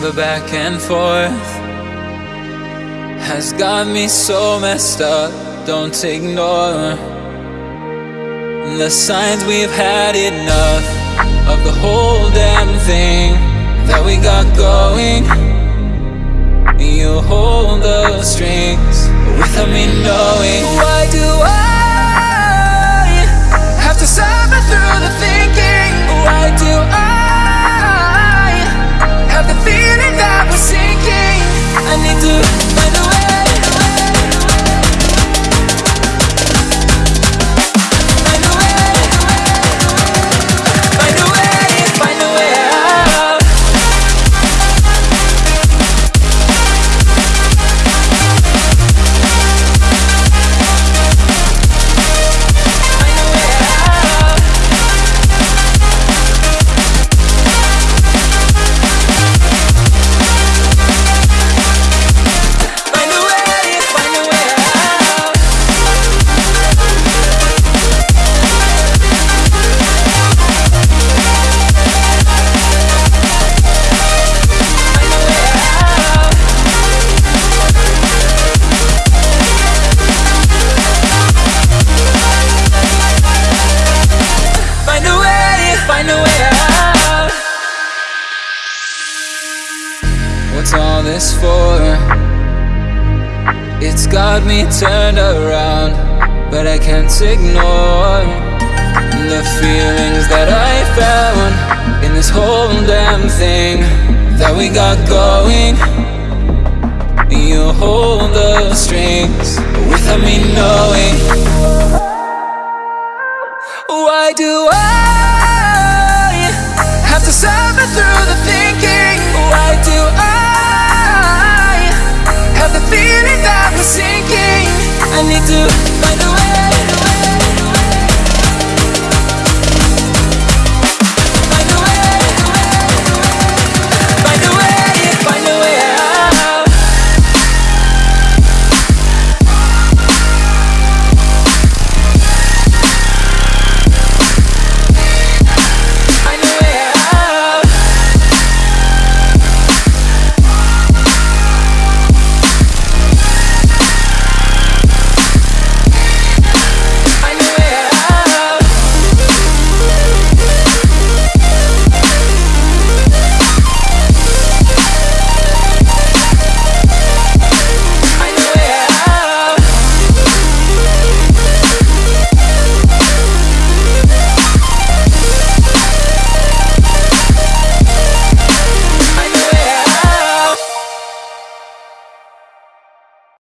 The back and forth has got me so messed up. Don't ignore the signs we've had enough of the whole damn thing that we got going. You hold the strings without me knowing. What's all this for? It's got me turned around, but I can't ignore the feelings that I found in this whole damn thing that we got going. You hold the strings without me knowing. Why do I have to suffer through the thinking? I